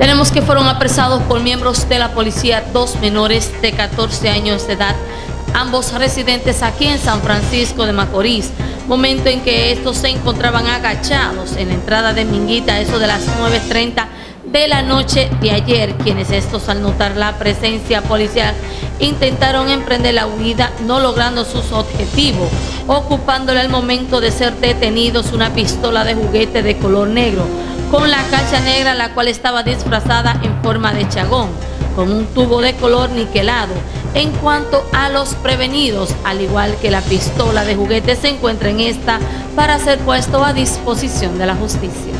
Tenemos que fueron apresados por miembros de la policía dos menores de 14 años de edad, ambos residentes aquí en San Francisco de Macorís, momento en que estos se encontraban agachados en la entrada de Minguita, eso de las 9.30 de la noche de ayer, quienes estos al notar la presencia policial intentaron emprender la huida no logrando sus objetivos, ocupándole al momento de ser detenidos una pistola de juguete de color negro, con la cacha negra la cual estaba disfrazada en forma de chagón, con un tubo de color niquelado. En cuanto a los prevenidos, al igual que la pistola de juguete se encuentra en esta para ser puesto a disposición de la justicia.